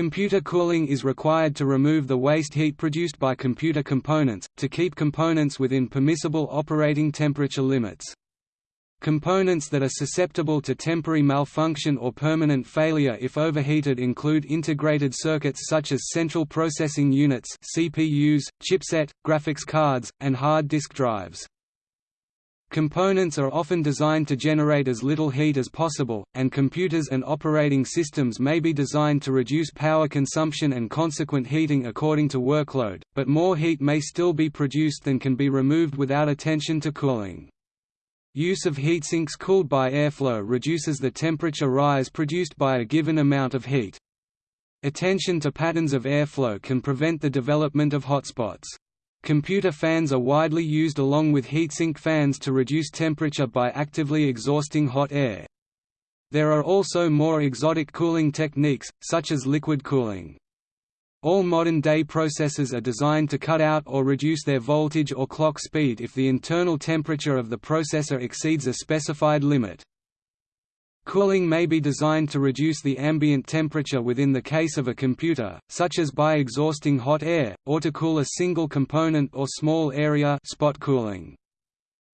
Computer cooling is required to remove the waste heat produced by computer components, to keep components within permissible operating temperature limits. Components that are susceptible to temporary malfunction or permanent failure if overheated include integrated circuits such as central processing units CPUs, chipset, graphics cards, and hard disk drives. Components are often designed to generate as little heat as possible, and computers and operating systems may be designed to reduce power consumption and consequent heating according to workload, but more heat may still be produced than can be removed without attention to cooling. Use of heatsinks cooled by airflow reduces the temperature rise produced by a given amount of heat. Attention to patterns of airflow can prevent the development of hotspots. Computer fans are widely used along with heatsink fans to reduce temperature by actively exhausting hot air. There are also more exotic cooling techniques, such as liquid cooling. All modern-day processors are designed to cut out or reduce their voltage or clock speed if the internal temperature of the processor exceeds a specified limit. Cooling may be designed to reduce the ambient temperature within the case of a computer, such as by exhausting hot air, or to cool a single component or small area spot cooling.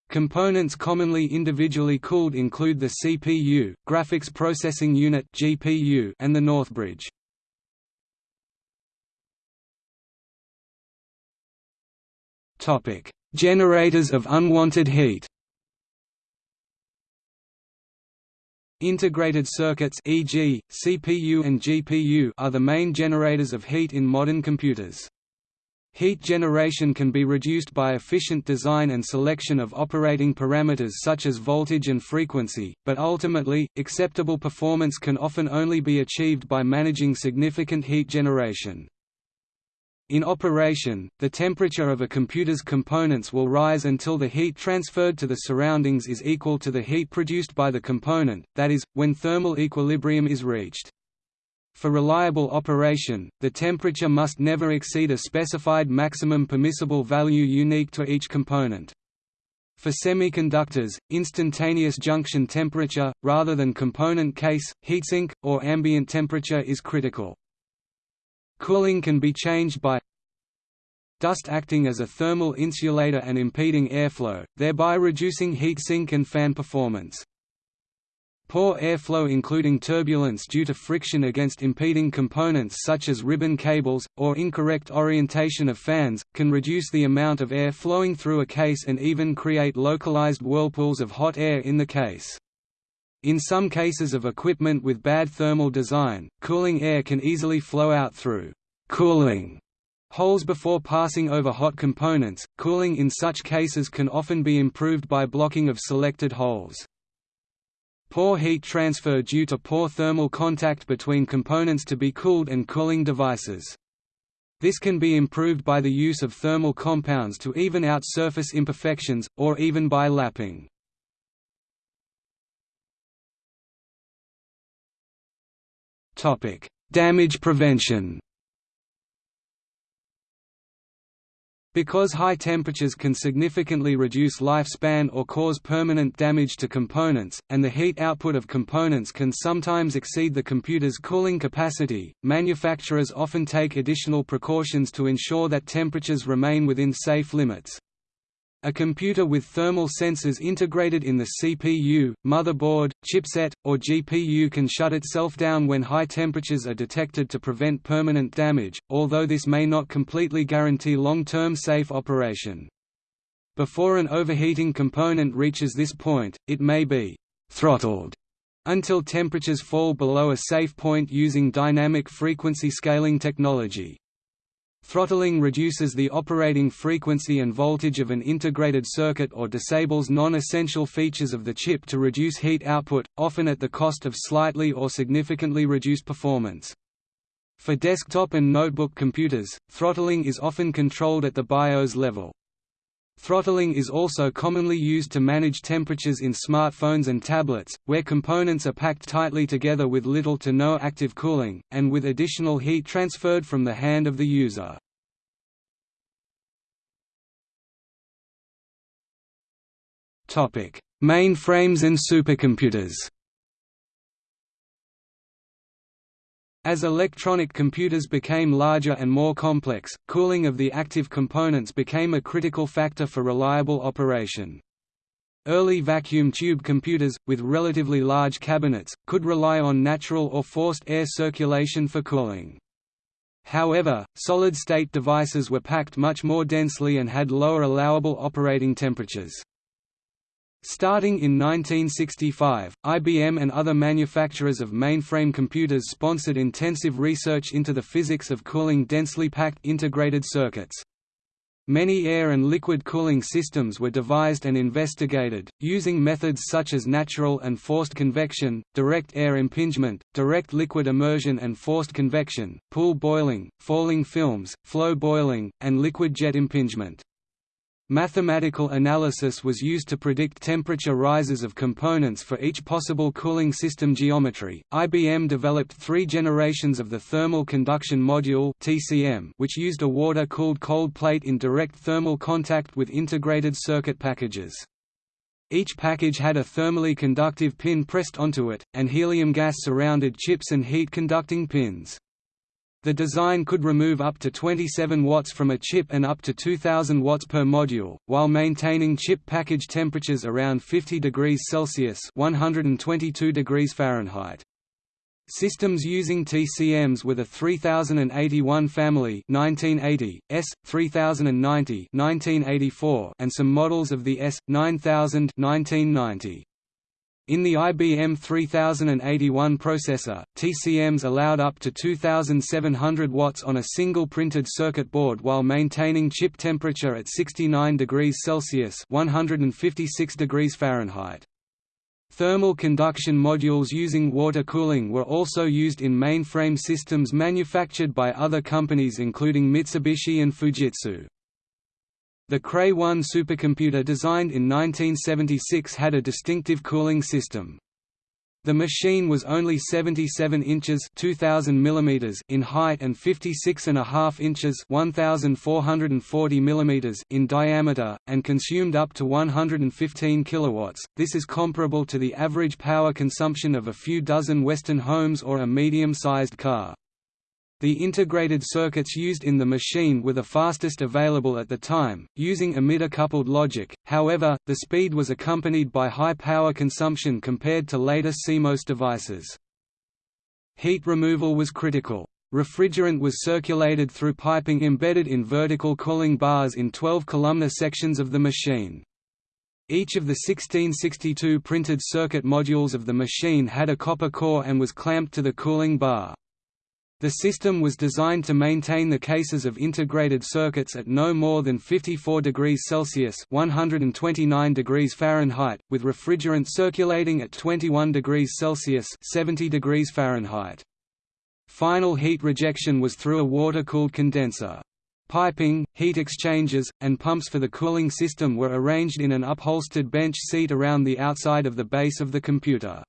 Components commonly individually cooled include the CPU, graphics processing unit (GPU), and the Northbridge. Topic: Generators of unwanted heat. Integrated circuits e.g., CPU and GPU are the main generators of heat in modern computers. Heat generation can be reduced by efficient design and selection of operating parameters such as voltage and frequency, but ultimately, acceptable performance can often only be achieved by managing significant heat generation. In operation, the temperature of a computer's components will rise until the heat transferred to the surroundings is equal to the heat produced by the component, that is, when thermal equilibrium is reached. For reliable operation, the temperature must never exceed a specified maximum permissible value unique to each component. For semiconductors, instantaneous junction temperature, rather than component case, heatsink, or ambient temperature is critical. Cooling can be changed by dust acting as a thermal insulator and impeding airflow, thereby reducing heat sink and fan performance. Poor airflow including turbulence due to friction against impeding components such as ribbon cables, or incorrect orientation of fans, can reduce the amount of air flowing through a case and even create localized whirlpools of hot air in the case. In some cases of equipment with bad thermal design, cooling air can easily flow out through cooling holes before passing over hot components. Cooling in such cases can often be improved by blocking of selected holes. Poor heat transfer due to poor thermal contact between components to be cooled and cooling devices. This can be improved by the use of thermal compounds to even out surface imperfections, or even by lapping. Topic: Damage prevention. Because high temperatures can significantly reduce lifespan or cause permanent damage to components, and the heat output of components can sometimes exceed the computer's cooling capacity, manufacturers often take additional precautions to ensure that temperatures remain within safe limits. A computer with thermal sensors integrated in the CPU, motherboard, chipset, or GPU can shut itself down when high temperatures are detected to prevent permanent damage, although this may not completely guarantee long-term safe operation. Before an overheating component reaches this point, it may be «throttled» until temperatures fall below a safe point using dynamic frequency scaling technology. Throttling reduces the operating frequency and voltage of an integrated circuit or disables non-essential features of the chip to reduce heat output, often at the cost of slightly or significantly reduced performance. For desktop and notebook computers, throttling is often controlled at the BIOS level. Throttling is also commonly used to manage temperatures in smartphones and tablets, where components are packed tightly together with little to no active cooling, and with additional heat transferred from the hand of the user. Mainframes and supercomputers. As electronic computers became larger and more complex, cooling of the active components became a critical factor for reliable operation. Early vacuum tube computers, with relatively large cabinets, could rely on natural or forced air circulation for cooling. However, solid-state devices were packed much more densely and had lower allowable operating temperatures. Starting in 1965, IBM and other manufacturers of mainframe computers sponsored intensive research into the physics of cooling densely packed integrated circuits. Many air and liquid cooling systems were devised and investigated, using methods such as natural and forced convection, direct air impingement, direct liquid immersion and forced convection, pool boiling, falling films, flow boiling, and liquid jet impingement. Mathematical analysis was used to predict temperature rises of components for each possible cooling system geometry. IBM developed three generations of the thermal conduction module (TCM), which used a water-cooled cold plate in direct thermal contact with integrated circuit packages. Each package had a thermally conductive pin pressed onto it, and helium gas surrounded chips and heat-conducting pins. The design could remove up to 27 watts from a chip and up to 2000 watts per module, while maintaining chip package temperatures around 50 degrees Celsius (122 degrees Fahrenheit). Systems using TCMs were the 3081 family 1980, S 3090 1984, and some models of the S 9000 1990. In the IBM 3081 processor, TCMs allowed up to 2700 watts on a single printed circuit board while maintaining chip temperature at 69 degrees Celsius (156 degrees Fahrenheit). Thermal conduction modules using water cooling were also used in mainframe systems manufactured by other companies including Mitsubishi and Fujitsu. The Cray-1 supercomputer designed in 1976 had a distinctive cooling system. The machine was only 77 inches 2000 mm in height and 56.5 inches 1440 mm in diameter, and consumed up to 115 kilowatts. This is comparable to the average power consumption of a few dozen Western homes or a medium-sized car. The integrated circuits used in the machine were the fastest available at the time, using emitter-coupled logic, however, the speed was accompanied by high power consumption compared to later CMOS devices. Heat removal was critical. Refrigerant was circulated through piping embedded in vertical cooling bars in 12-columnar sections of the machine. Each of the 1662 printed circuit modules of the machine had a copper core and was clamped to the cooling bar. The system was designed to maintain the cases of integrated circuits at no more than 54 degrees Celsius (129 degrees Fahrenheit), with refrigerant circulating at 21 degrees Celsius (70 degrees Fahrenheit). Final heat rejection was through a water-cooled condenser. Piping, heat exchangers, and pumps for the cooling system were arranged in an upholstered bench seat around the outside of the base of the computer.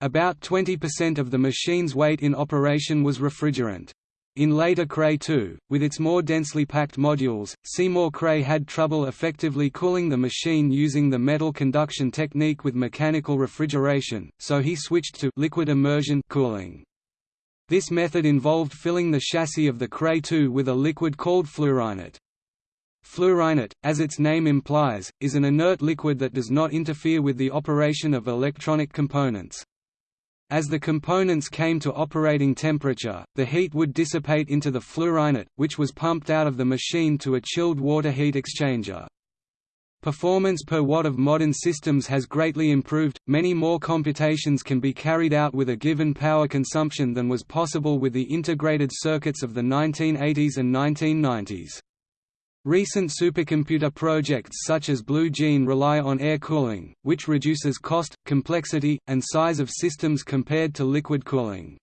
About 20% of the machine's weight in operation was refrigerant. In later Cray 2, with its more densely packed modules, Seymour Cray had trouble effectively cooling the machine using the metal conduction technique with mechanical refrigeration, so he switched to liquid immersion cooling. This method involved filling the chassis of the Cray 2 with a liquid called Fluorinert. Fluorinert, as its name implies, is an inert liquid that does not interfere with the operation of electronic components. As the components came to operating temperature, the heat would dissipate into the Fluorinert, which was pumped out of the machine to a chilled water heat exchanger. Performance per watt of modern systems has greatly improved, many more computations can be carried out with a given power consumption than was possible with the integrated circuits of the 1980s and 1990s. Recent supercomputer projects such as Blue Gene rely on air cooling, which reduces cost, complexity, and size of systems compared to liquid cooling.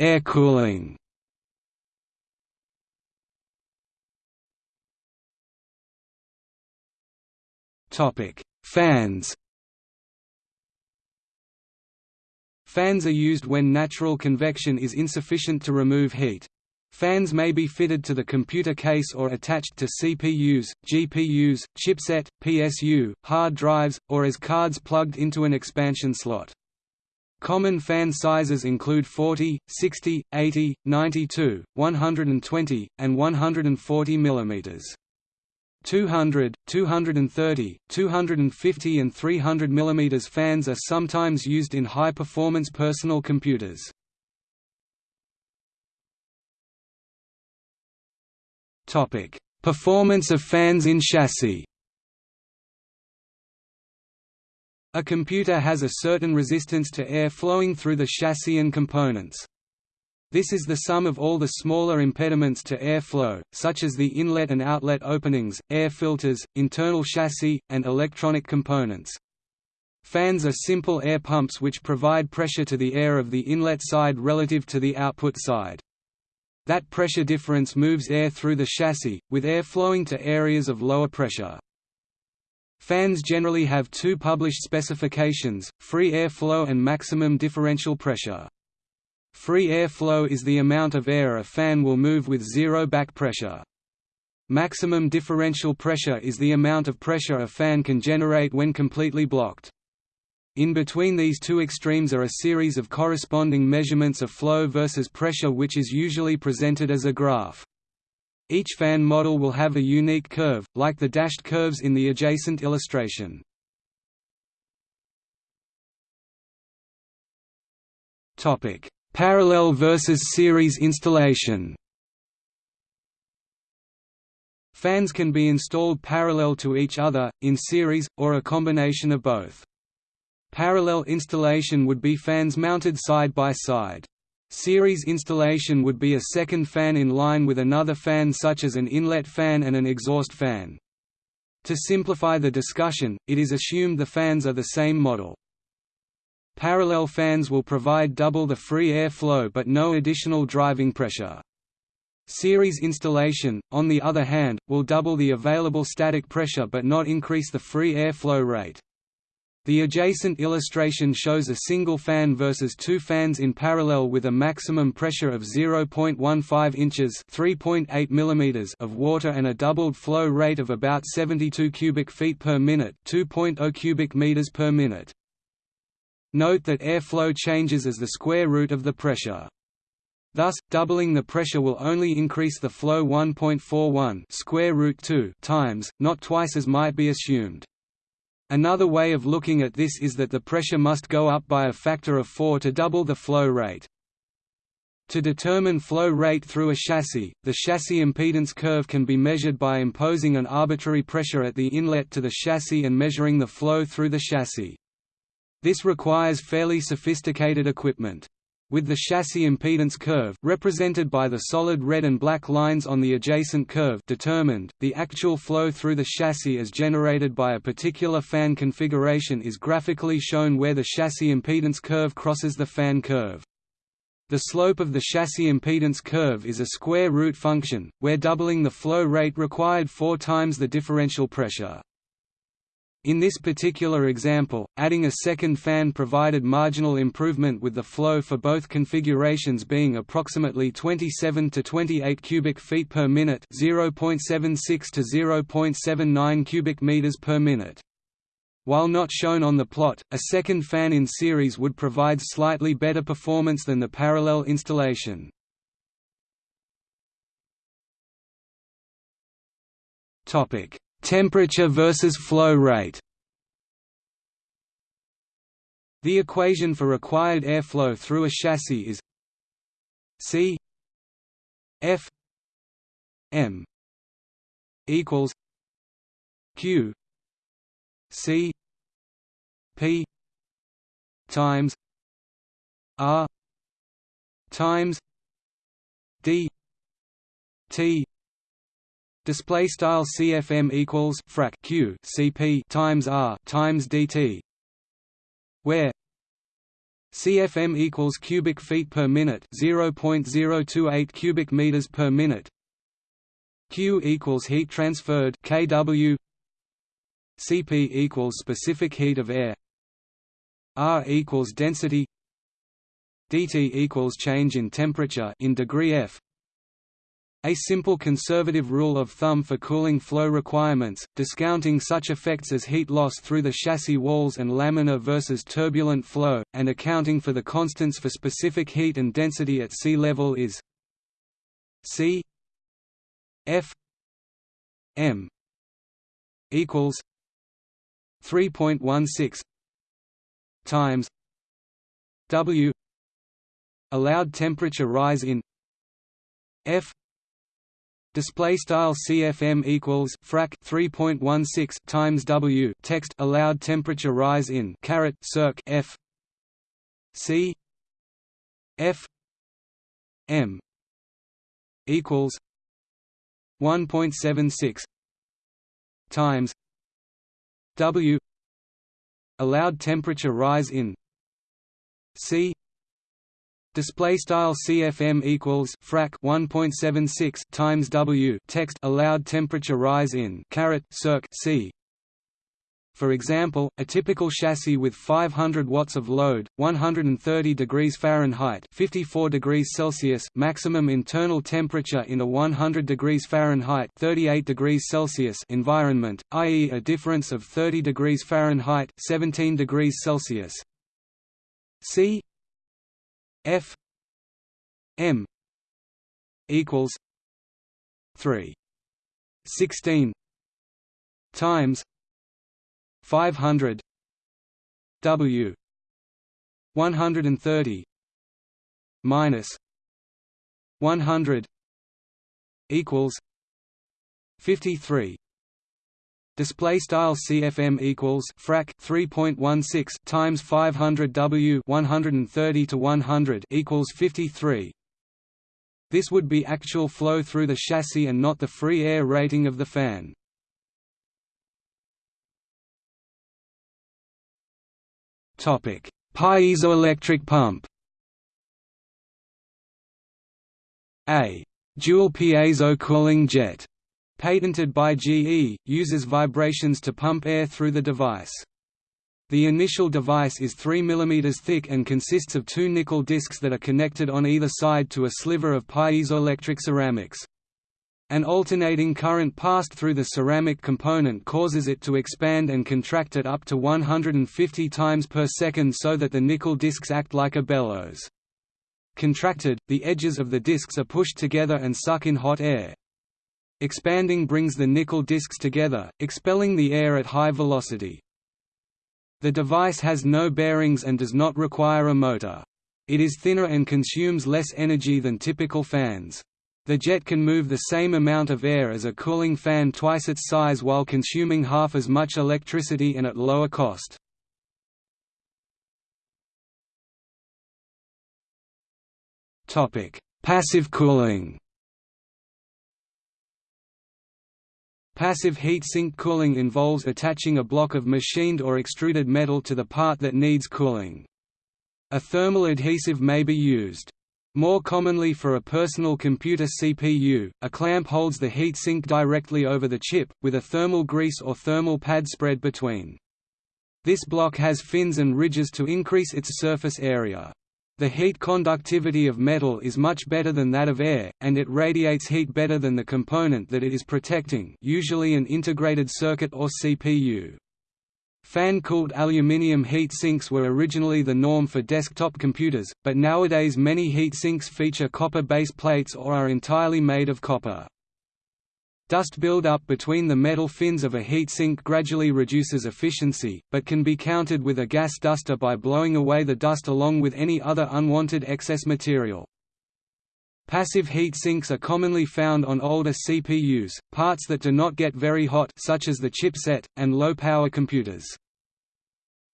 Air cooling Fans Fans are used when natural convection is insufficient to remove heat. Fans may be fitted to the computer case or attached to CPUs, GPUs, chipset, PSU, hard drives, or as cards plugged into an expansion slot. Common fan sizes include 40, 60, 80, 92, 120, and 140 mm. 200, 230, 250 and 300 mm fans are sometimes used in high-performance personal computers. Performance of fans in chassis. A computer has a certain resistance to air flowing through the chassis and components. This is the sum of all the smaller impediments to air flow, such as the inlet and outlet openings, air filters, internal chassis, and electronic components. Fans are simple air pumps which provide pressure to the air of the inlet side relative to the output side. That pressure difference moves air through the chassis, with air flowing to areas of lower pressure. Fans generally have two published specifications, free air flow and maximum differential pressure. Free air flow is the amount of air a fan will move with zero back pressure. Maximum differential pressure is the amount of pressure a fan can generate when completely blocked. In between these two extremes are a series of corresponding measurements of flow versus pressure which is usually presented as a graph. Each fan model will have a unique curve, like the dashed curves in the adjacent illustration. Parallel versus series installation Fans can be installed parallel to each other, in series, or a combination of both. Parallel installation would be fans mounted side by side. Series installation would be a second fan in line with another fan such as an inlet fan and an exhaust fan. To simplify the discussion, it is assumed the fans are the same model. Parallel fans will provide double the free air flow but no additional driving pressure. Series installation, on the other hand, will double the available static pressure but not increase the free air flow rate. The adjacent illustration shows a single fan versus two fans in parallel with a maximum pressure of 0.15 inches (3.8 mm) of water and a doubled flow rate of about 72 cubic feet per minute (2.0 cubic meters per minute). Note that airflow changes as the square root of the pressure. Thus, doubling the pressure will only increase the flow 1.41 square root 2 times, not twice as might be assumed. Another way of looking at this is that the pressure must go up by a factor of 4 to double the flow rate. To determine flow rate through a chassis, the chassis impedance curve can be measured by imposing an arbitrary pressure at the inlet to the chassis and measuring the flow through the chassis. This requires fairly sophisticated equipment. With the chassis impedance curve represented by the solid red and black lines on the adjacent curve determined, the actual flow through the chassis as generated by a particular fan configuration is graphically shown where the chassis impedance curve crosses the fan curve. The slope of the chassis impedance curve is a square root function, where doubling the flow rate required four times the differential pressure. In this particular example, adding a second fan provided marginal improvement with the flow for both configurations being approximately 27 to 28 cubic feet per minute, 0.76 to 0.79 cubic meters per minute. While not shown on the plot, a second fan in series would provide slightly better performance than the parallel installation. Topic: Temperature versus flow rate. The equation for required airflow through a chassis is C F M equals Q C P times R times D T Display style CFM equals frac Q CP times R times DT, where CFM equals cubic feet per minute, 0.028 cubic meters per minute. Q equals heat transferred kW. CP equals specific heat of air. R equals density. dt equals change in temperature in degree F A simple conservative rule of thumb for cooling flow requirements, discounting such effects as heat loss through the chassis walls and laminar versus turbulent flow, and accounting for the constants for specific heat and density at sea level is C F M equals 3.16 times W allowed temperature rise in F display style CFM equals frac 3.16 times W. Text allowed temperature rise in caret circ F. C. F. M. equals 1.76 times W. Allowed temperature rise in C display style CFM equals frac 1.76 times W text allowed temperature rise in caret circ C for example, a typical chassis with 500 watts of load, 130 degrees Fahrenheit (54 degrees Celsius) maximum internal temperature in a 100 degrees Fahrenheit (38 degrees Celsius) environment, i.e., a difference of 30 degrees Fahrenheit (17 degrees Celsius). C F M equals 3 16 times 500 W 130 minus 100 equals 53 Display style CFM equals frac 3.16 times 500 W 130 to 100 equals 53. This would be actual flow through the chassis and not the free air rating of the fan. Topic: Piezoelectric pump. A dual piezo cooling jet, patented by GE, uses vibrations to pump air through the device. The initial device is 3 mm thick and consists of two nickel discs that are connected on either side to a sliver of piezoelectric ceramics. An alternating current passed through the ceramic component causes it to expand and contract at up to 150 times per second so that the nickel discs act like a bellows. Contracted, the edges of the discs are pushed together and suck in hot air. Expanding brings the nickel discs together, expelling the air at high velocity. The device has no bearings and does not require a motor. It is thinner and consumes less energy than typical fans. The jet can move the same amount of air as a cooling fan twice its size while consuming half as much electricity and at lower cost. Passive cooling Passive heat sink cooling involves attaching a block of machined or extruded metal to the part that needs cooling. A thermal adhesive may be used. More commonly for a personal computer CPU, a clamp holds the heat sink directly over the chip, with a thermal grease or thermal pad spread between. This block has fins and ridges to increase its surface area. The heat conductivity of metal is much better than that of air, and it radiates heat better than the component that it is protecting usually an integrated circuit or CPU. Fan-cooled aluminium heat sinks were originally the norm for desktop computers, but nowadays many heat sinks feature copper base plates or are entirely made of copper. Dust buildup between the metal fins of a heat sink gradually reduces efficiency, but can be countered with a gas duster by blowing away the dust along with any other unwanted excess material. Passive heat sinks are commonly found on older CPUs, parts that do not get very hot such as the chipset, and low-power computers.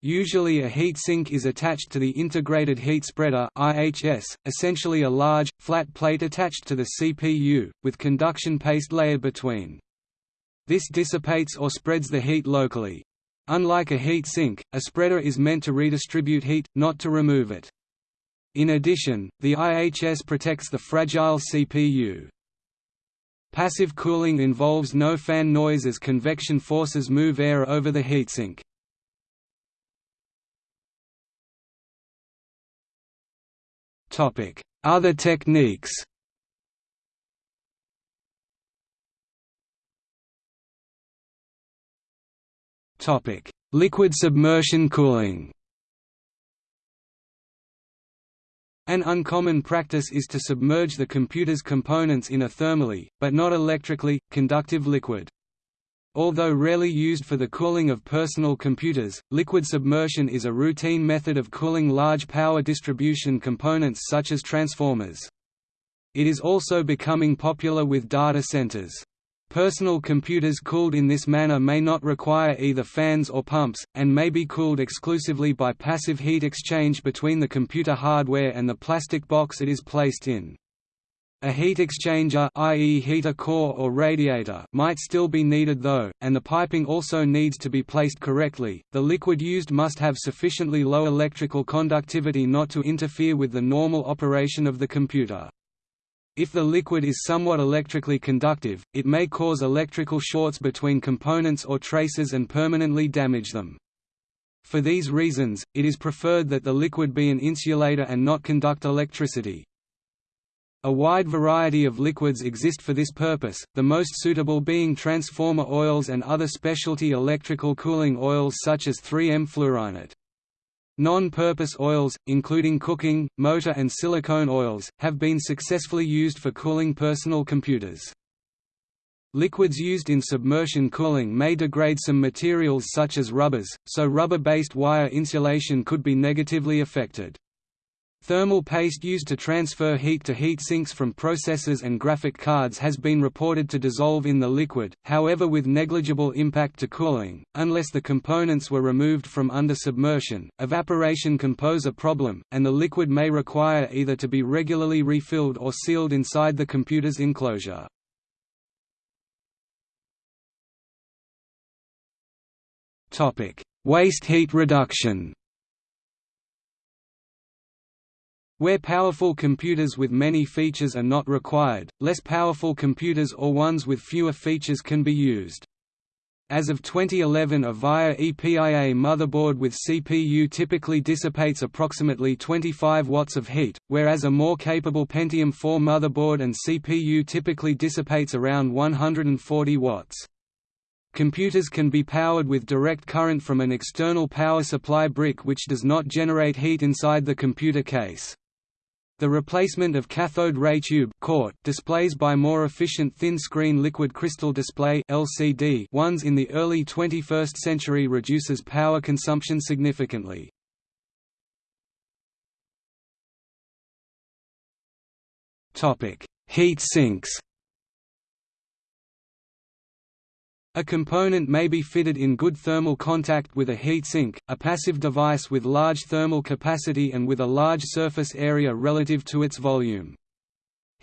Usually a heat sink is attached to the Integrated Heat Spreader IHS, essentially a large, flat plate attached to the CPU, with conduction paste layered between. This dissipates or spreads the heat locally. Unlike a heat sink, a spreader is meant to redistribute heat, not to remove it. In addition, the IHS protects the fragile CPU. Passive cooling involves no fan noise as convection forces move air over the heatsink. Other techniques Topic: Liquid submersion cooling. An uncommon practice is to submerge the computer's components in a thermally, but not electrically, conductive liquid. Although rarely used for the cooling of personal computers, liquid submersion is a routine method of cooling large power distribution components such as transformers. It is also becoming popular with data centers. Personal computers cooled in this manner may not require either fans or pumps, and may be cooled exclusively by passive heat exchange between the computer hardware and the plastic box it is placed in. A heat exchanger i.e. heater core or radiator might still be needed though, and the piping also needs to be placed correctly. The liquid used must have sufficiently low electrical conductivity not to interfere with the normal operation of the computer. If the liquid is somewhat electrically conductive, it may cause electrical shorts between components or traces and permanently damage them. For these reasons, it is preferred that the liquid be an insulator and not conduct electricity. A wide variety of liquids exist for this purpose, the most suitable being transformer oils and other specialty electrical cooling oils such as 3M Fluorinert. Non-purpose oils, including cooking, motor and silicone oils, have been successfully used for cooling personal computers. Liquids used in submersion cooling may degrade some materials such as rubbers, so rubber-based wire insulation could be negatively affected. Thermal paste used to transfer heat to heat sinks from processors and graphic cards has been reported to dissolve in the liquid, however with negligible impact to cooling, unless the components were removed from under submersion. Evaporation can pose a problem, and the liquid may require either to be regularly refilled or sealed inside the computer's enclosure. Waste heat reduction Where powerful computers with many features are not required, less powerful computers or ones with fewer features can be used. As of 2011 a VIA EPIA motherboard with CPU typically dissipates approximately 25 watts of heat, whereas a more capable Pentium 4 motherboard and CPU typically dissipates around 140 watts. Computers can be powered with direct current from an external power supply brick which does not generate heat inside the computer case. The replacement of cathode ray tube displays by more efficient thin-screen liquid crystal display (LCD) ones in the early 21st century reduces power consumption significantly. Heat sinks. A component may be fitted in good thermal contact with a heatsink, a passive device with large thermal capacity and with a large surface area relative to its volume.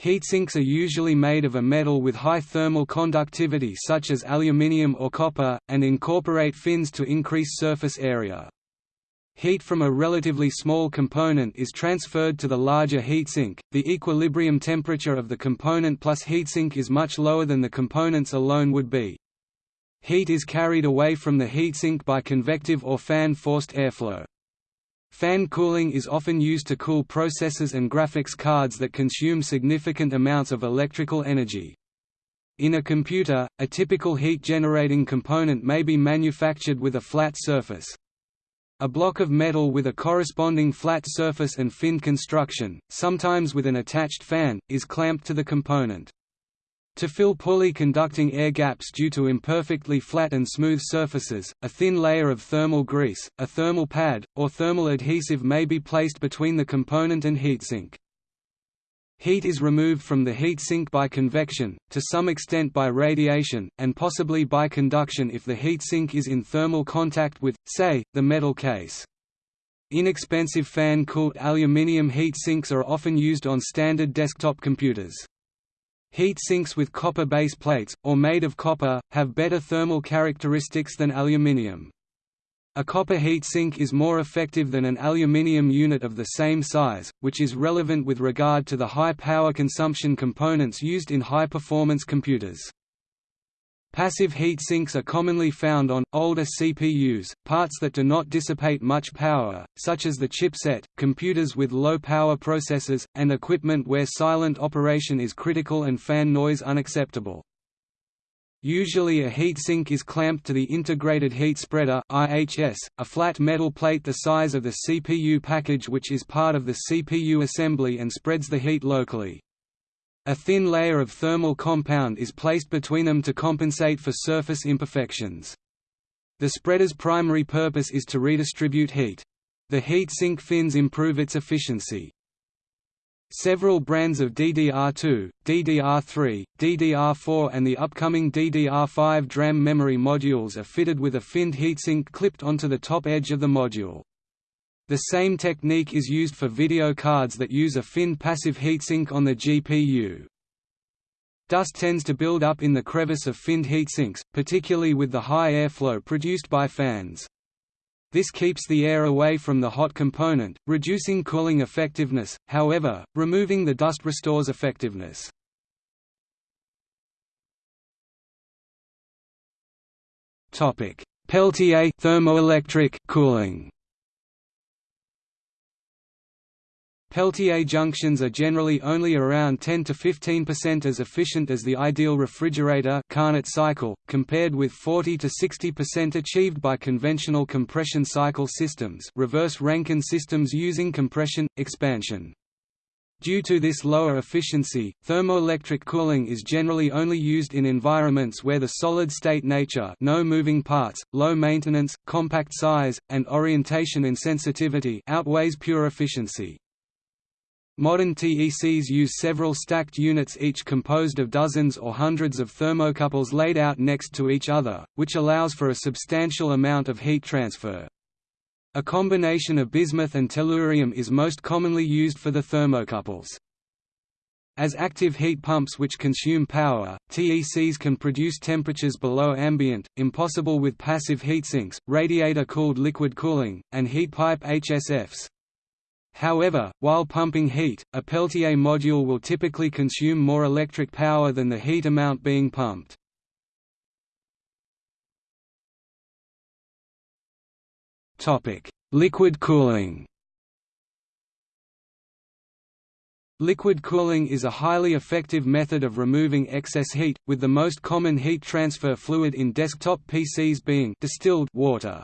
Heatsinks are usually made of a metal with high thermal conductivity such as aluminium or copper, and incorporate fins to increase surface area. Heat from a relatively small component is transferred to the larger heatsink. The equilibrium temperature of the component plus heatsink is much lower than the components alone would be. Heat is carried away from the heatsink by convective or fan-forced airflow. Fan cooling is often used to cool processors and graphics cards that consume significant amounts of electrical energy. In a computer, a typical heat-generating component may be manufactured with a flat surface. A block of metal with a corresponding flat surface and fin construction, sometimes with an attached fan, is clamped to the component. To fill poorly conducting air gaps due to imperfectly flat and smooth surfaces, a thin layer of thermal grease, a thermal pad, or thermal adhesive may be placed between the component and heatsink. Heat is removed from the heatsink by convection, to some extent by radiation, and possibly by conduction if the heatsink is in thermal contact with, say, the metal case. Inexpensive fan-cooled aluminium heat sinks are often used on standard desktop computers. Heat sinks with copper base plates, or made of copper, have better thermal characteristics than aluminium. A copper heat sink is more effective than an aluminium unit of the same size, which is relevant with regard to the high power consumption components used in high-performance computers. Passive heat sinks are commonly found on, older CPUs, parts that do not dissipate much power, such as the chipset, computers with low-power processors, and equipment where silent operation is critical and fan noise unacceptable. Usually a heat sink is clamped to the Integrated Heat Spreader IHS, a flat metal plate the size of the CPU package which is part of the CPU assembly and spreads the heat locally. A thin layer of thermal compound is placed between them to compensate for surface imperfections. The spreader's primary purpose is to redistribute heat. The heat sink fins improve its efficiency. Several brands of DDR2, DDR3, DDR4 and the upcoming DDR5 DRAM memory modules are fitted with a finned heatsink clipped onto the top edge of the module. The same technique is used for video cards that use a fin passive heatsink on the GPU. Dust tends to build up in the crevice of finned heatsinks, particularly with the high airflow produced by fans. This keeps the air away from the hot component, reducing cooling effectiveness, however, removing the dust restores effectiveness. Peltier thermoelectric cooling Peltier junctions are generally only around 10 to 15% as efficient as the ideal refrigerator Carnot cycle, compared with 40 to 60% achieved by conventional compression cycle systems reverse Rankine systems using compression, expansion. Due to this lower efficiency, thermoelectric cooling is generally only used in environments where the solid-state nature no moving parts, low maintenance, compact size, and orientation insensitivity outweighs pure efficiency. Modern TECs use several stacked units each composed of dozens or hundreds of thermocouples laid out next to each other, which allows for a substantial amount of heat transfer. A combination of bismuth and tellurium is most commonly used for the thermocouples. As active heat pumps which consume power, TECs can produce temperatures below ambient, impossible with passive heatsinks, radiator-cooled liquid cooling, and heat pipe HSFs. However, while pumping heat, a Peltier module will typically consume more electric power than the heat amount being pumped. Liquid cooling Liquid cooling is a highly effective method of removing excess heat, with the most common heat transfer fluid in desktop PCs being distilled water.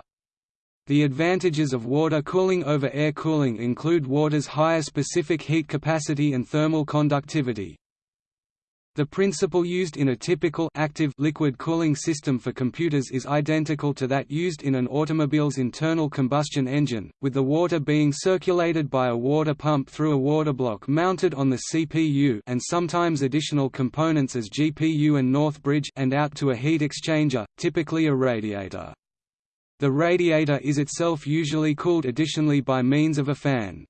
The advantages of water cooling over air cooling include water's higher specific heat capacity and thermal conductivity. The principle used in a typical active liquid cooling system for computers is identical to that used in an automobile's internal combustion engine, with the water being circulated by a water pump through a water block mounted on the CPU and sometimes additional components as GPU and North Bridge and out to a heat exchanger, typically a radiator. The radiator is itself usually cooled additionally by means of a fan.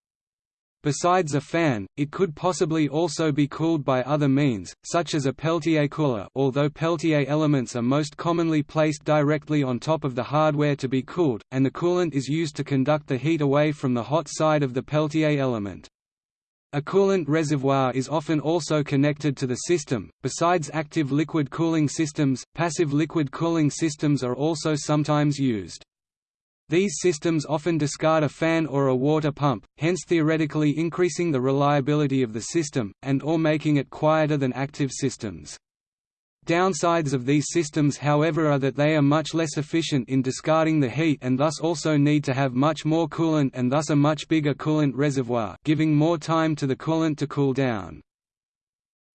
Besides a fan, it could possibly also be cooled by other means, such as a Peltier cooler although Peltier elements are most commonly placed directly on top of the hardware to be cooled, and the coolant is used to conduct the heat away from the hot side of the Peltier element. A coolant reservoir is often also connected to the system. Besides active liquid cooling systems, passive liquid cooling systems are also sometimes used. These systems often discard a fan or a water pump, hence theoretically increasing the reliability of the system, and or making it quieter than active systems. Downsides of these systems however are that they are much less efficient in discarding the heat and thus also need to have much more coolant and thus a much bigger coolant reservoir giving more time to the coolant to cool down.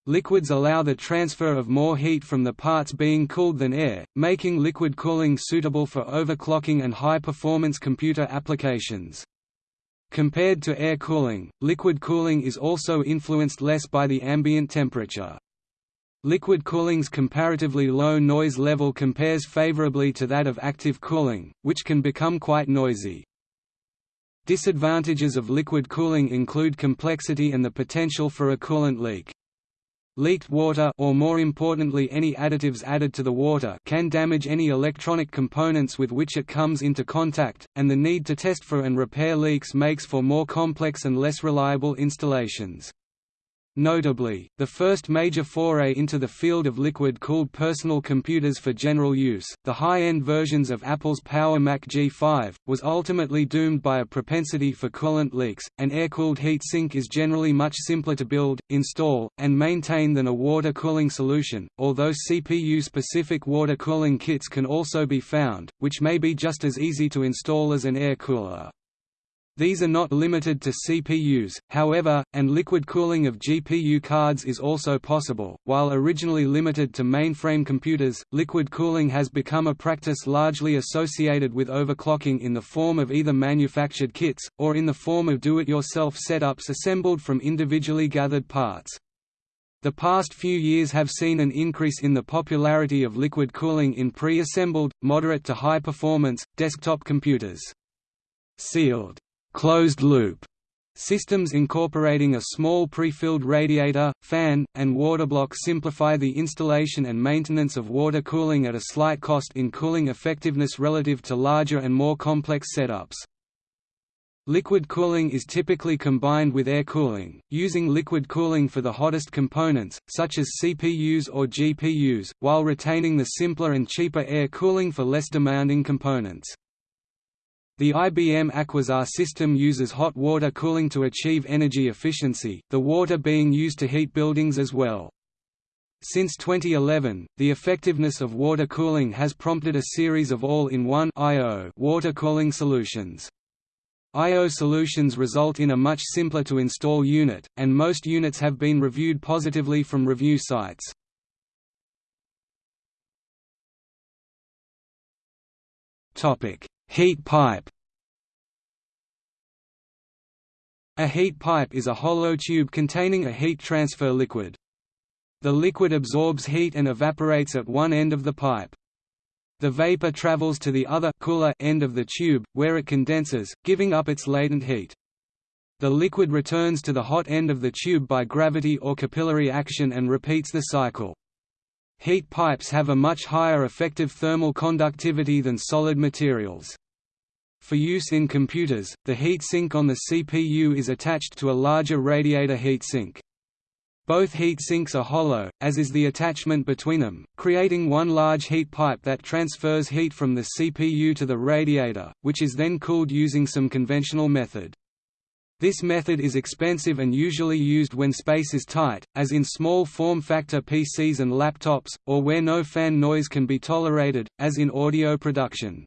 Liquids allow the transfer of more heat from the parts being cooled than air, making liquid cooling suitable for overclocking and high-performance computer applications. Compared to air cooling, liquid cooling is also influenced less by the ambient temperature. Liquid cooling's comparatively low noise level compares favorably to that of active cooling, which can become quite noisy. Disadvantages of liquid cooling include complexity and the potential for a coolant leak. Leaked water or more importantly any additives added to the water can damage any electronic components with which it comes into contact, and the need to test for and repair leaks makes for more complex and less reliable installations. Notably, the first major foray into the field of liquid-cooled personal computers for general use, the high-end versions of Apple's Power Mac G5, was ultimately doomed by a propensity for coolant leaks. An air-cooled heatsink is generally much simpler to build, install, and maintain than a water cooling solution, although CPU-specific water cooling kits can also be found, which may be just as easy to install as an air cooler. These are not limited to CPUs, however, and liquid cooling of GPU cards is also possible. While originally limited to mainframe computers, liquid cooling has become a practice largely associated with overclocking in the form of either manufactured kits, or in the form of do-it-yourself setups assembled from individually gathered parts. The past few years have seen an increase in the popularity of liquid cooling in pre-assembled, moderate to high-performance, desktop computers. Sealed closed-loop systems incorporating a small pre-filled radiator, fan, and water block simplify the installation and maintenance of water cooling at a slight cost in cooling effectiveness relative to larger and more complex setups. Liquid cooling is typically combined with air cooling, using liquid cooling for the hottest components, such as CPUs or GPUs, while retaining the simpler and cheaper air cooling for less demanding components. The IBM Aquasar system uses hot water cooling to achieve energy efficiency, the water being used to heat buildings as well. Since 2011, the effectiveness of water cooling has prompted a series of all-in-one water cooling solutions. I.O. solutions result in a much simpler to install unit, and most units have been reviewed positively from review sites. Topic: Heat pipe A heat pipe is a hollow tube containing a heat transfer liquid. The liquid absorbs heat and evaporates at one end of the pipe. The vapor travels to the other cooler end of the tube, where it condenses, giving up its latent heat. The liquid returns to the hot end of the tube by gravity or capillary action and repeats the cycle. Heat pipes have a much higher effective thermal conductivity than solid materials. For use in computers, the heatsink on the CPU is attached to a larger radiator heatsink. Both heatsinks are hollow, as is the attachment between them, creating one large heat pipe that transfers heat from the CPU to the radiator, which is then cooled using some conventional method. This method is expensive and usually used when space is tight, as in small form-factor PCs and laptops, or where no fan noise can be tolerated, as in audio production.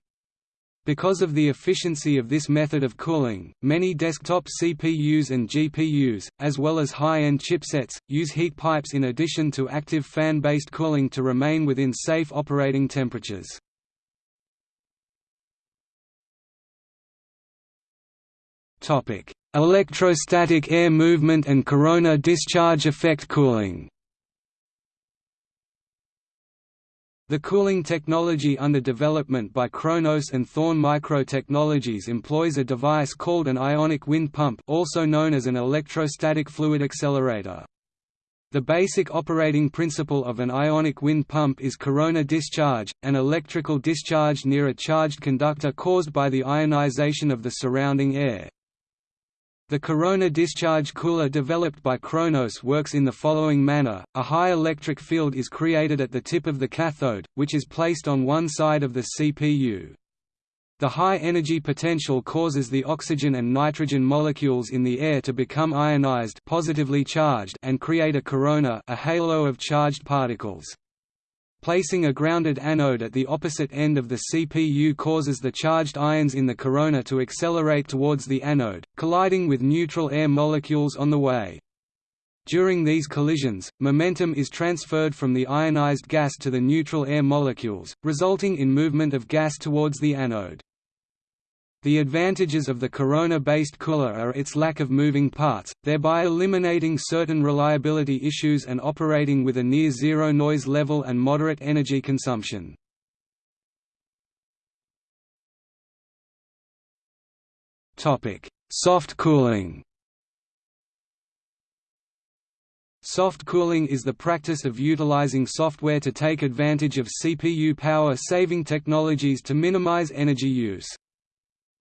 Because of the efficiency of this method of cooling, many desktop CPUs and GPUs, as well as high-end chipsets, use heat pipes in addition to active fan-based cooling to remain within safe operating temperatures. Electrostatic air movement and corona discharge effect cooling. The cooling technology under development by Kronos and Thorn Microtechnologies employs a device called an ionic wind pump also known as an electrostatic fluid accelerator. The basic operating principle of an ionic wind pump is corona discharge, an electrical discharge near a charged conductor caused by the ionization of the surrounding air. The corona discharge cooler developed by Kronos works in the following manner, a high electric field is created at the tip of the cathode, which is placed on one side of the CPU. The high energy potential causes the oxygen and nitrogen molecules in the air to become ionized positively charged and create a corona a halo of charged particles. Placing a grounded anode at the opposite end of the CPU causes the charged ions in the corona to accelerate towards the anode, colliding with neutral air molecules on the way. During these collisions, momentum is transferred from the ionized gas to the neutral air molecules, resulting in movement of gas towards the anode. The advantages of the Corona-based cooler are its lack of moving parts, thereby eliminating certain reliability issues and operating with a near-zero noise level and moderate energy consumption. Soft cooling Soft cooling is the practice of utilizing software to take advantage of CPU power-saving technologies to minimize energy use.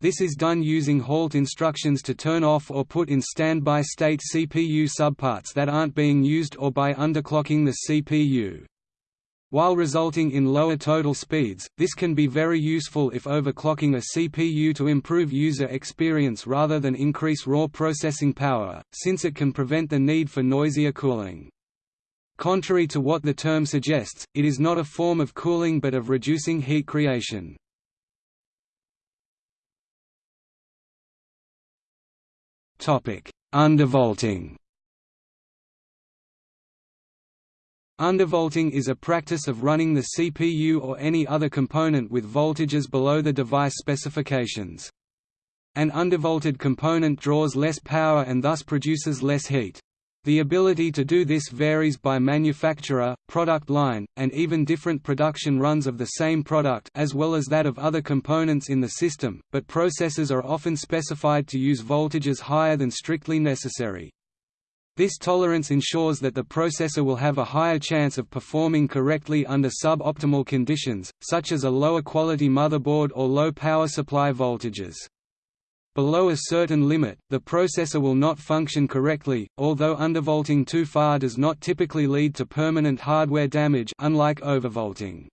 This is done using halt instructions to turn off or put in standby state CPU subparts that aren't being used or by underclocking the CPU. While resulting in lower total speeds, this can be very useful if overclocking a CPU to improve user experience rather than increase raw processing power, since it can prevent the need for noisier cooling. Contrary to what the term suggests, it is not a form of cooling but of reducing heat creation. Undervolting Undervolting is a practice of running the CPU or any other component with voltages below the device specifications. An undervolted component draws less power and thus produces less heat. The ability to do this varies by manufacturer, product line, and even different production runs of the same product as well as that of other components in the system, but processors are often specified to use voltages higher than strictly necessary. This tolerance ensures that the processor will have a higher chance of performing correctly under sub-optimal conditions, such as a lower quality motherboard or low power supply voltages. Below a certain limit, the processor will not function correctly, although undervolting too far does not typically lead to permanent hardware damage unlike overvolting.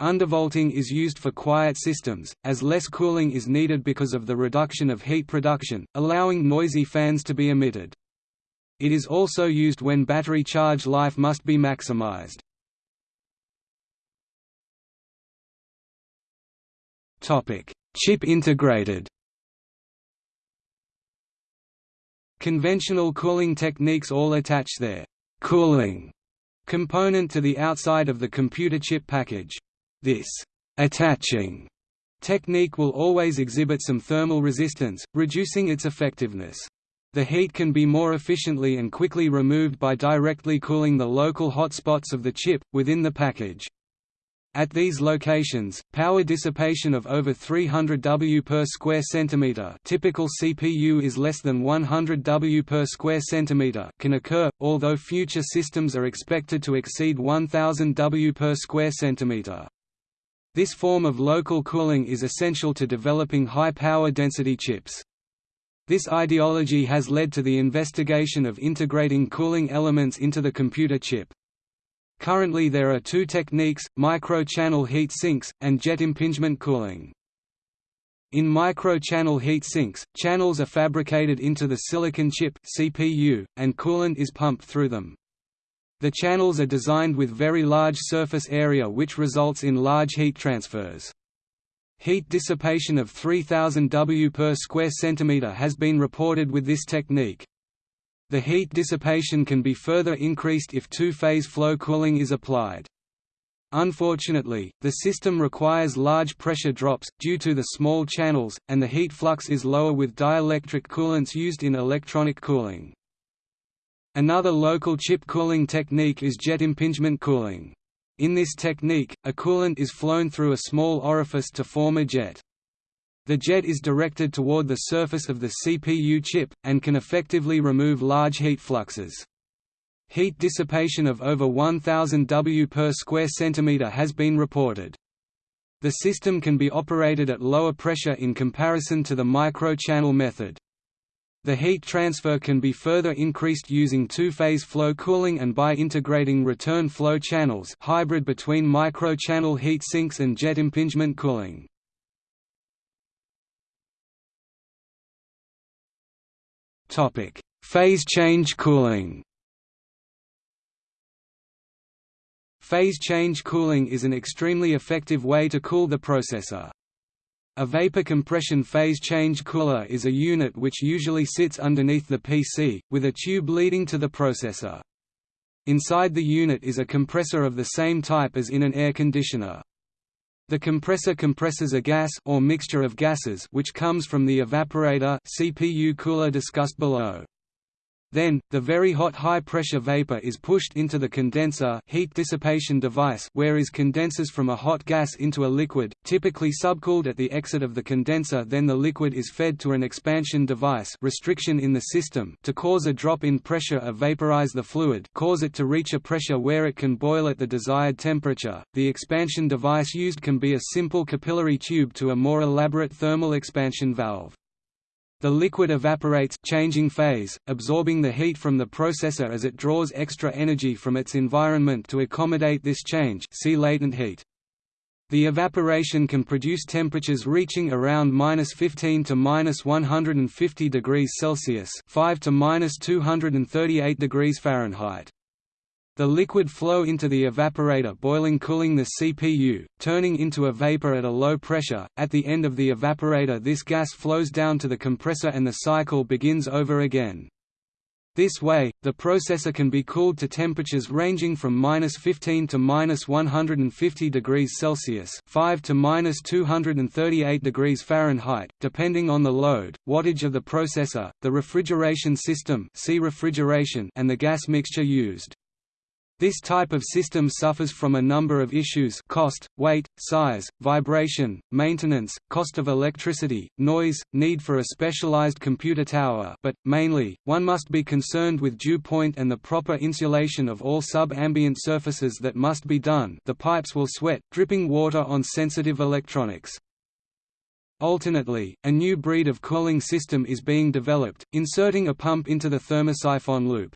Undervolting is used for quiet systems, as less cooling is needed because of the reduction of heat production, allowing noisy fans to be emitted. It is also used when battery charge life must be maximized. Chip integrated Conventional cooling techniques all attach their «cooling» component to the outside of the computer chip package. This «attaching» technique will always exhibit some thermal resistance, reducing its effectiveness. The heat can be more efficiently and quickly removed by directly cooling the local hotspots of the chip, within the package. At these locations, power dissipation of over 300 W per square centimeter typical CPU is less than 100 W per square centimeter can occur, although future systems are expected to exceed 1000 W per square centimeter. This form of local cooling is essential to developing high power density chips. This ideology has led to the investigation of integrating cooling elements into the computer chip. Currently there are two techniques, micro-channel heat sinks, and jet impingement cooling. In micro-channel heat sinks, channels are fabricated into the silicon chip CPU, and coolant is pumped through them. The channels are designed with very large surface area which results in large heat transfers. Heat dissipation of 3000 W per square centimeter has been reported with this technique. The heat dissipation can be further increased if two-phase flow cooling is applied. Unfortunately, the system requires large pressure drops, due to the small channels, and the heat flux is lower with dielectric coolants used in electronic cooling. Another local chip cooling technique is jet impingement cooling. In this technique, a coolant is flown through a small orifice to form a jet. The jet is directed toward the surface of the CPU chip, and can effectively remove large heat fluxes. Heat dissipation of over 1000 W per square centimeter has been reported. The system can be operated at lower pressure in comparison to the micro-channel method. The heat transfer can be further increased using two-phase flow cooling and by integrating return flow channels hybrid between microchannel heat sinks and jet impingement cooling. Phase change cooling Phase change cooling is an extremely effective way to cool the processor. A vapor compression phase change cooler is a unit which usually sits underneath the PC, with a tube leading to the processor. Inside the unit is a compressor of the same type as in an air conditioner. The compressor compresses a gas or mixture of gases which comes from the evaporator CPU cooler discussed below. Then, the very hot high-pressure vapor is pushed into the condenser heat dissipation device where is condenses from a hot gas into a liquid, typically subcooled at the exit of the condenser then the liquid is fed to an expansion device restriction in the system to cause a drop in pressure or vaporize the fluid cause it to reach a pressure where it can boil at the desired temperature. The expansion device used can be a simple capillary tube to a more elaborate thermal expansion valve. The liquid evaporates changing phase, absorbing the heat from the processor as it draws extra energy from its environment to accommodate this change see latent heat. The evaporation can produce temperatures reaching around minus 15 to minus 150 degrees Celsius, 5 to minus 238 degrees Fahrenheit. The liquid flow into the evaporator boiling cooling the CPU, turning into a vapor at a low pressure. At the end of the evaporator this gas flows down to the compressor and the cycle begins over again. This way, the processor can be cooled to temperatures ranging from minus 15 to minus 150 degrees Celsius, 5 to minus 238 degrees Fahrenheit, depending on the load, wattage of the processor, the refrigeration system, see refrigeration, and the gas mixture used. This type of system suffers from a number of issues cost, weight, size, vibration, maintenance, cost of electricity, noise, need for a specialized computer tower but, mainly, one must be concerned with dew point and the proper insulation of all sub-ambient surfaces that must be done the pipes will sweat, dripping water on sensitive electronics. Alternately, a new breed of cooling system is being developed, inserting a pump into the thermosiphon loop.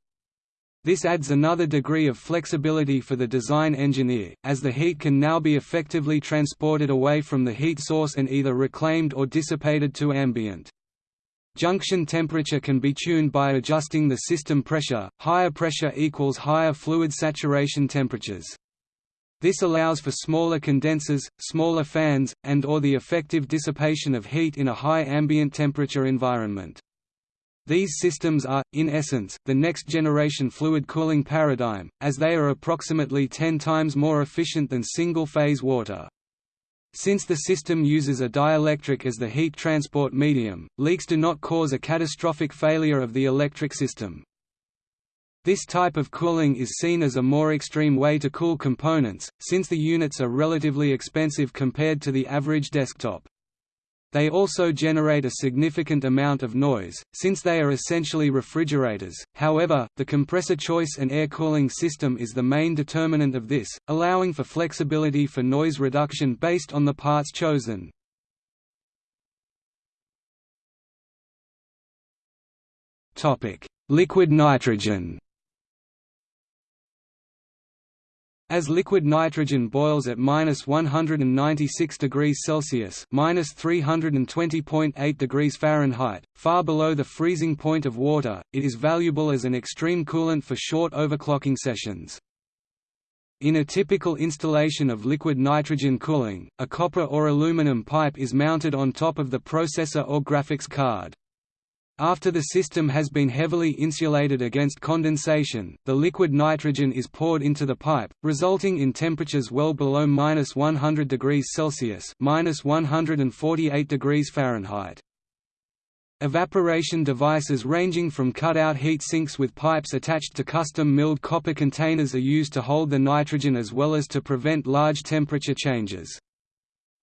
This adds another degree of flexibility for the design engineer, as the heat can now be effectively transported away from the heat source and either reclaimed or dissipated to ambient. Junction temperature can be tuned by adjusting the system pressure, higher pressure equals higher fluid saturation temperatures. This allows for smaller condensers, smaller fans, and or the effective dissipation of heat in a high ambient temperature environment. These systems are, in essence, the next-generation fluid cooling paradigm, as they are approximately 10 times more efficient than single-phase water. Since the system uses a dielectric as the heat transport medium, leaks do not cause a catastrophic failure of the electric system. This type of cooling is seen as a more extreme way to cool components, since the units are relatively expensive compared to the average desktop. They also generate a significant amount of noise, since they are essentially refrigerators. However, the compressor choice and air cooling system is the main determinant of this, allowing for flexibility for noise reduction based on the parts chosen. Topic: Liquid nitrogen. As liquid nitrogen boils at minus 196 degrees Celsius minus 320.8 degrees Fahrenheit, far below the freezing point of water, it is valuable as an extreme coolant for short overclocking sessions. In a typical installation of liquid nitrogen cooling, a copper or aluminum pipe is mounted on top of the processor or graphics card. After the system has been heavily insulated against condensation, the liquid nitrogen is poured into the pipe, resulting in temperatures well below minus 100 degrees Celsius minus 148 degrees Fahrenheit. Evaporation devices ranging from cut-out heat sinks with pipes attached to custom-milled copper containers are used to hold the nitrogen as well as to prevent large temperature changes.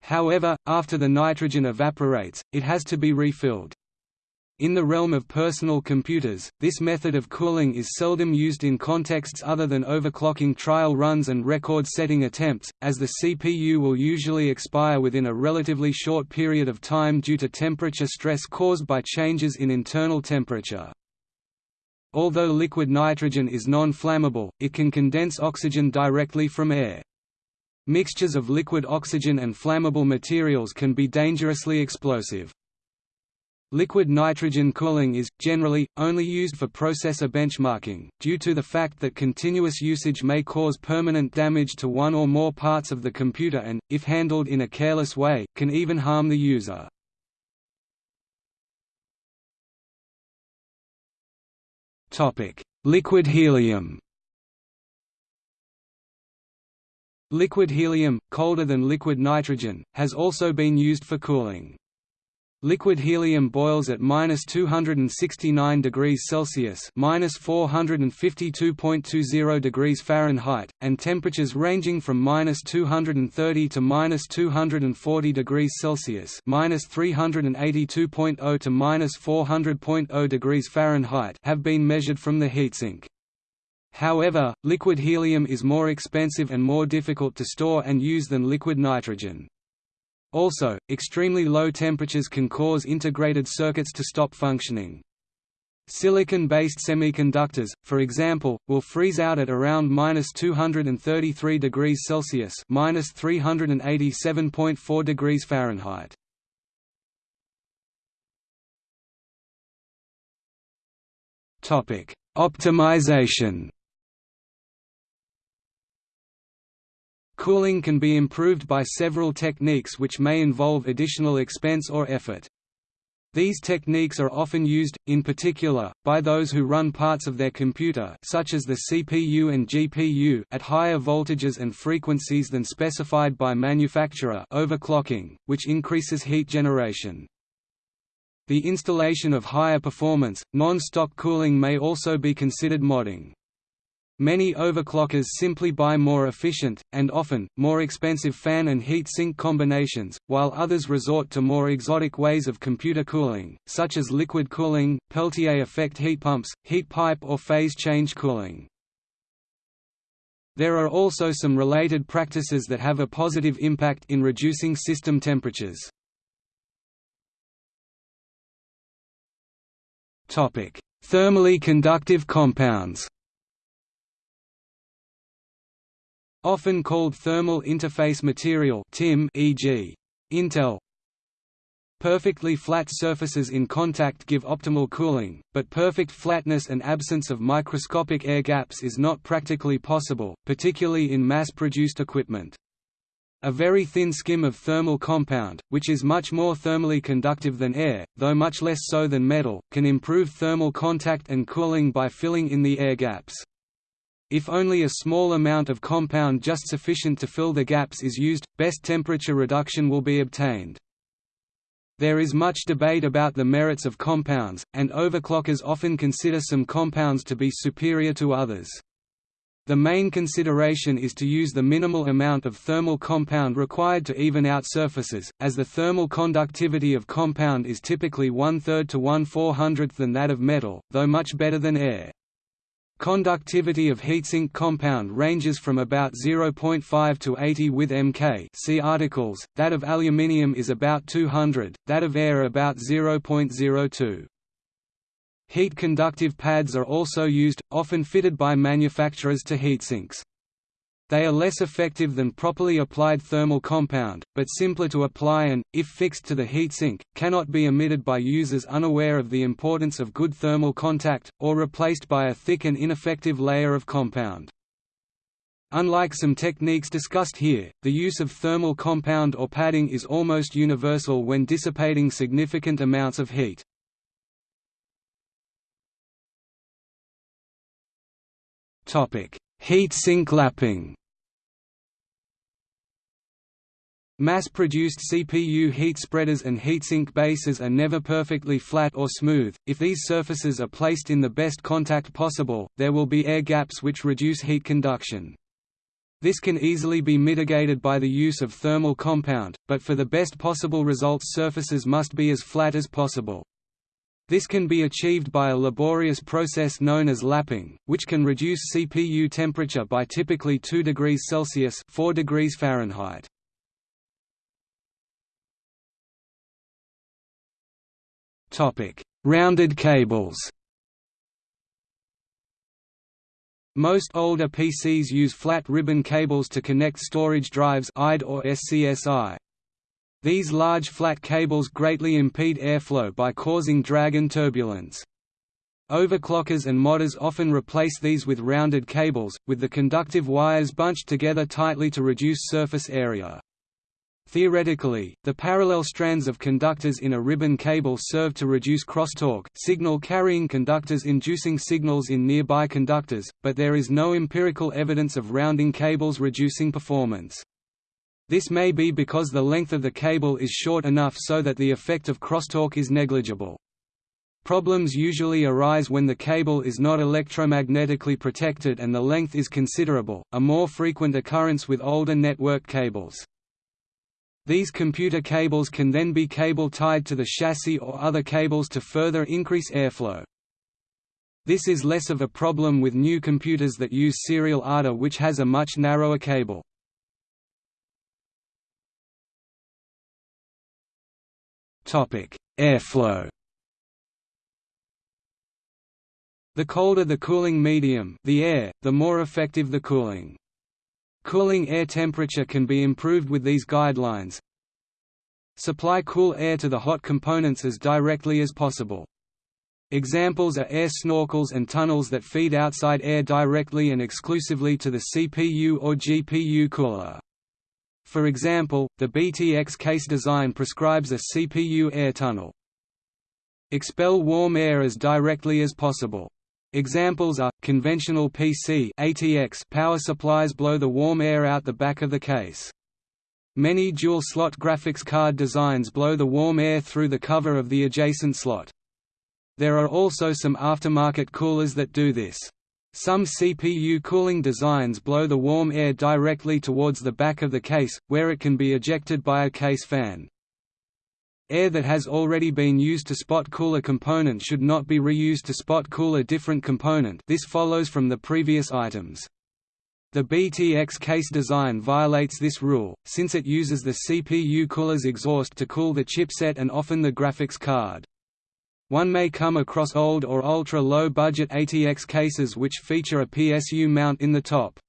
However, after the nitrogen evaporates, it has to be refilled. In the realm of personal computers, this method of cooling is seldom used in contexts other than overclocking trial runs and record-setting attempts, as the CPU will usually expire within a relatively short period of time due to temperature stress caused by changes in internal temperature. Although liquid nitrogen is non-flammable, it can condense oxygen directly from air. Mixtures of liquid oxygen and flammable materials can be dangerously explosive. Liquid nitrogen cooling is, generally, only used for processor benchmarking, due to the fact that continuous usage may cause permanent damage to one or more parts of the computer and, if handled in a careless way, can even harm the user. Liquid helium Liquid helium, colder than liquid nitrogen, has also been used for cooling. Liquid helium boils at minus 269 degrees Celsius minus 452.20 degrees Fahrenheit, and temperatures ranging from minus 230 to minus 240 degrees Celsius minus 382.0 to minus 400.0 degrees Fahrenheit have been measured from the heatsink. However, liquid helium is more expensive and more difficult to store and use than liquid nitrogen. Also, extremely low temperatures can cause integrated circuits to stop functioning. Silicon-based semiconductors, for example, will freeze out at around minus 233 degrees Celsius minus 387.4 degrees Fahrenheit. Topic: Optimization. Cooling can be improved by several techniques which may involve additional expense or effort. These techniques are often used, in particular, by those who run parts of their computer such as the CPU and GPU at higher voltages and frequencies than specified by manufacturer overclocking, which increases heat generation. The installation of higher performance, non-stock cooling may also be considered modding. Many overclockers simply buy more efficient, and often, more expensive fan and heat sink combinations, while others resort to more exotic ways of computer cooling, such as liquid cooling, Peltier effect heat pumps, heat pipe or phase change cooling. There are also some related practices that have a positive impact in reducing system temperatures. Thermally conductive compounds Often called thermal interface material TIM e.g. Intel Perfectly flat surfaces in contact give optimal cooling, but perfect flatness and absence of microscopic air gaps is not practically possible, particularly in mass-produced equipment. A very thin skim of thermal compound, which is much more thermally conductive than air, though much less so than metal, can improve thermal contact and cooling by filling in the air gaps. If only a small amount of compound just sufficient to fill the gaps is used, best temperature reduction will be obtained. There is much debate about the merits of compounds, and overclockers often consider some compounds to be superior to others. The main consideration is to use the minimal amount of thermal compound required to even out surfaces, as the thermal conductivity of compound is typically one-third to one-four hundredth than that of metal, though much better than air. Conductivity of heatsink compound ranges from about 0.5 to 80 with Mk see articles, that of aluminium is about 200, that of air about 0.02. Heat conductive pads are also used, often fitted by manufacturers to heatsinks. They are less effective than properly applied thermal compound, but simpler to apply and, if fixed to the heatsink, cannot be omitted by users unaware of the importance of good thermal contact, or replaced by a thick and ineffective layer of compound. Unlike some techniques discussed here, the use of thermal compound or padding is almost universal when dissipating significant amounts of heat. Heat sink lapping Mass-produced CPU heat spreaders and heatsink bases are never perfectly flat or smooth. If these surfaces are placed in the best contact possible, there will be air gaps which reduce heat conduction. This can easily be mitigated by the use of thermal compound, but for the best possible results surfaces must be as flat as possible. This can be achieved by a laborious process known as lapping, which can reduce CPU temperature by typically 2 degrees Celsius 4 degrees Fahrenheit. Rounded cables. Most older PCs use flat ribbon cables to connect storage drives IDE or SCSI. These large flat cables greatly impede airflow by causing drag and turbulence. Overclockers and modders often replace these with rounded cables, with the conductive wires bunched together tightly to reduce surface area. Theoretically, the parallel strands of conductors in a ribbon cable serve to reduce crosstalk signal-carrying conductors inducing signals in nearby conductors, but there is no empirical evidence of rounding cables reducing performance. This may be because the length of the cable is short enough so that the effect of crosstalk is negligible. Problems usually arise when the cable is not electromagnetically protected and the length is considerable, a more frequent occurrence with older network cables. These computer cables can then be cable tied to the chassis or other cables to further increase airflow. This is less of a problem with new computers that use serial ATA which has a much narrower cable. Airflow The colder the cooling medium the air, the more effective the cooling. Cooling air temperature can be improved with these guidelines. Supply cool air to the hot components as directly as possible. Examples are air snorkels and tunnels that feed outside air directly and exclusively to the CPU or GPU cooler. For example, the BTX case design prescribes a CPU air tunnel. Expel warm air as directly as possible. Examples are, conventional PC ATX power supplies blow the warm air out the back of the case. Many dual-slot graphics card designs blow the warm air through the cover of the adjacent slot. There are also some aftermarket coolers that do this. Some CPU cooling designs blow the warm air directly towards the back of the case, where it can be ejected by a case fan. Air that has already been used to spot cool a component should not be reused to spot cool a different component this follows from the previous items. The BTX case design violates this rule, since it uses the CPU cooler's exhaust to cool the chipset and often the graphics card. One may come across old or ultra-low budget ATX cases which feature a PSU mount in the top.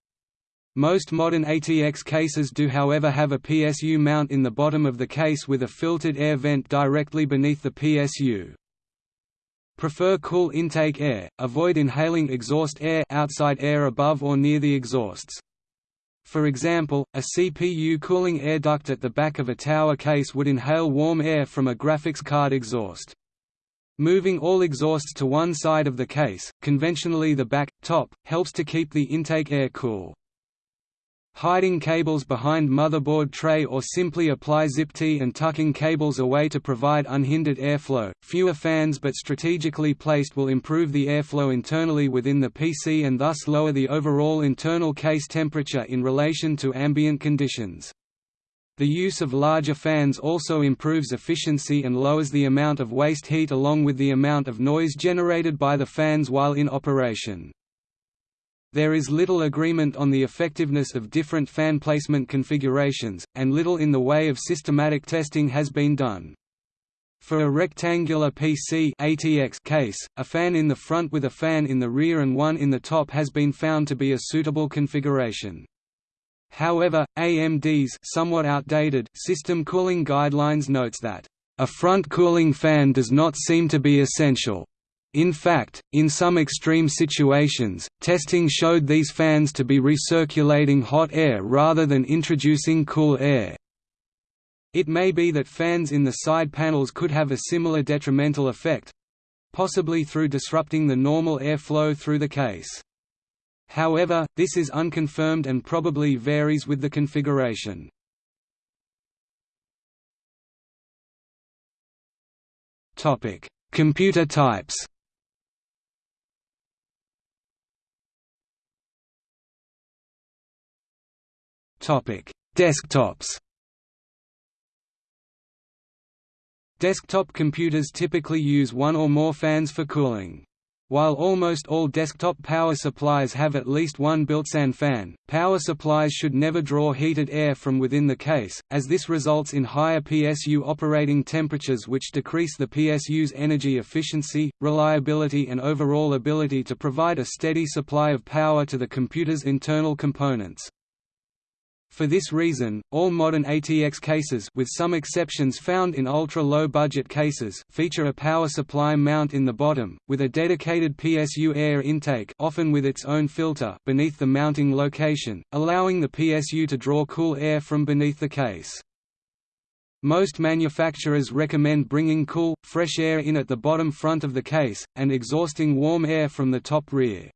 Most modern ATX cases do however have a PSU mount in the bottom of the case with a filtered air vent directly beneath the PSU. Prefer cool intake air, avoid inhaling exhaust air outside air above or near the exhausts. For example, a CPU cooling air duct at the back of a tower case would inhale warm air from a graphics card exhaust. Moving all exhausts to one side of the case, conventionally the back, top, helps to keep the intake air cool. Hiding cables behind motherboard tray or simply apply zip-tie and tucking cables away to provide unhindered airflow. Fewer fans but strategically placed will improve the airflow internally within the PC and thus lower the overall internal case temperature in relation to ambient conditions. The use of larger fans also improves efficiency and lowers the amount of waste heat along with the amount of noise generated by the fans while in operation. There is little agreement on the effectiveness of different fan placement configurations, and little in the way of systematic testing has been done. For a rectangular PC ATX case, a fan in the front with a fan in the rear and one in the top has been found to be a suitable configuration. However, AMD's somewhat outdated system cooling guidelines notes that a front cooling fan does not seem to be essential. In fact, in some extreme situations, testing showed these fans to be recirculating hot air rather than introducing cool air. It may be that fans in the side panels could have a similar detrimental effect—possibly through disrupting the normal airflow through the case. However, this is unconfirmed and probably varies with the configuration. Computer types Topic: Desktops. Desktop computers typically use one or more fans for cooling. While almost all desktop power supplies have at least one built-in fan, power supplies should never draw heated air from within the case, as this results in higher PSU operating temperatures which decrease the PSU's energy efficiency, reliability and overall ability to provide a steady supply of power to the computer's internal components. For this reason, all modern ATX cases with some exceptions found in ultra-low budget cases feature a power supply mount in the bottom, with a dedicated PSU air intake often with its own filter beneath the mounting location, allowing the PSU to draw cool air from beneath the case. Most manufacturers recommend bringing cool, fresh air in at the bottom front of the case, and exhausting warm air from the top rear.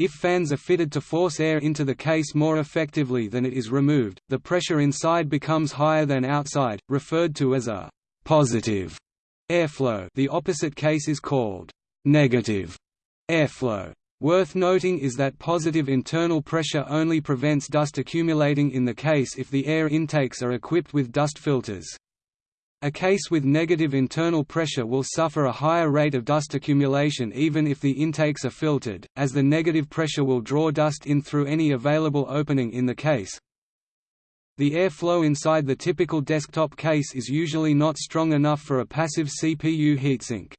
If fans are fitted to force air into the case more effectively than it is removed, the pressure inside becomes higher than outside, referred to as a positive airflow the opposite case is called negative airflow. Worth noting is that positive internal pressure only prevents dust accumulating in the case if the air intakes are equipped with dust filters. A case with negative internal pressure will suffer a higher rate of dust accumulation even if the intakes are filtered, as the negative pressure will draw dust in through any available opening in the case. The air flow inside the typical desktop case is usually not strong enough for a passive CPU heatsink.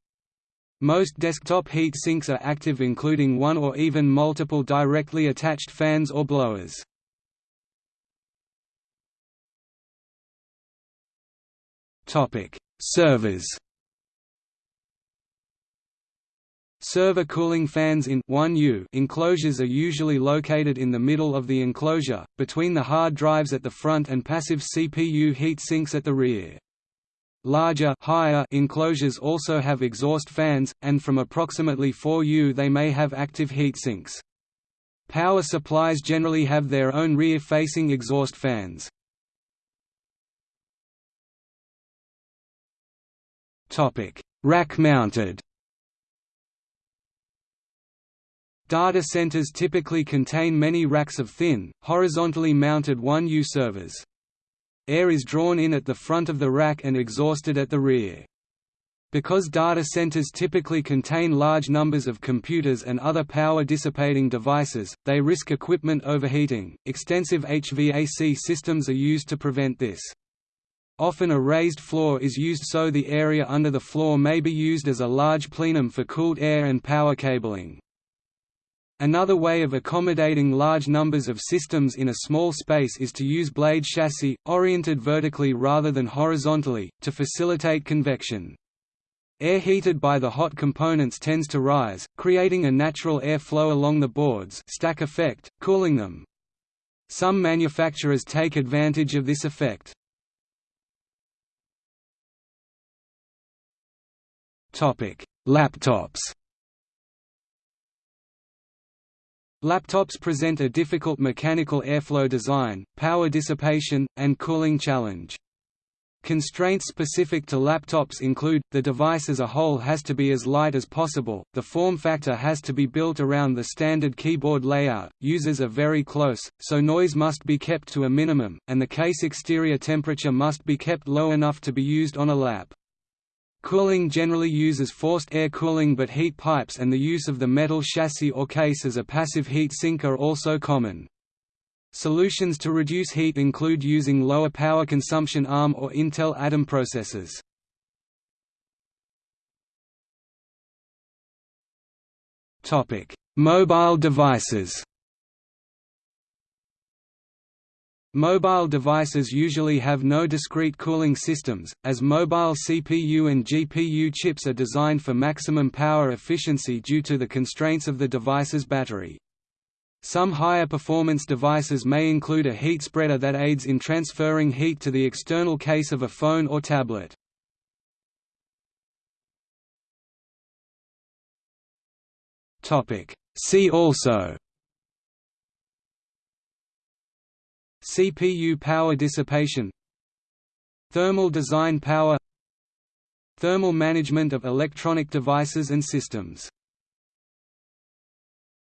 Most desktop heat sinks are active including one or even multiple directly attached fans or blowers. Servers Server cooling fans in 1U enclosures are usually located in the middle of the enclosure, between the hard drives at the front and passive CPU heat sinks at the rear. Larger higher enclosures also have exhaust fans, and from approximately 4U they may have active heat sinks. Power supplies generally have their own rear-facing exhaust fans. Rack-mounted Data centers typically contain many racks of thin, horizontally mounted 1U servers. Air is drawn in at the front of the rack and exhausted at the rear. Because data centers typically contain large numbers of computers and other power-dissipating devices, they risk equipment overheating. Extensive HVAC systems are used to prevent this. Often a raised floor is used so the area under the floor may be used as a large plenum for cooled air and power cabling. Another way of accommodating large numbers of systems in a small space is to use blade chassis, oriented vertically rather than horizontally, to facilitate convection. Air heated by the hot components tends to rise, creating a natural air flow along the boards stack effect, cooling them. Some manufacturers take advantage of this effect. Laptops Laptops present a difficult mechanical airflow design, power dissipation, and cooling challenge. Constraints specific to laptops include, the device as a whole has to be as light as possible, the form factor has to be built around the standard keyboard layout, users are very close, so noise must be kept to a minimum, and the case exterior temperature must be kept low enough to be used on a lap. Cooling generally uses forced air cooling but heat pipes and the use of the metal chassis or case as a passive heat sink are also common. Solutions to reduce heat include using lower power consumption ARM or Intel Atom processors. Mobile devices Mobile devices usually have no discrete cooling systems, as mobile CPU and GPU chips are designed for maximum power efficiency due to the constraints of the device's battery. Some higher performance devices may include a heat spreader that aids in transferring heat to the external case of a phone or tablet. See also CPU power dissipation Thermal design power Thermal management of electronic devices and systems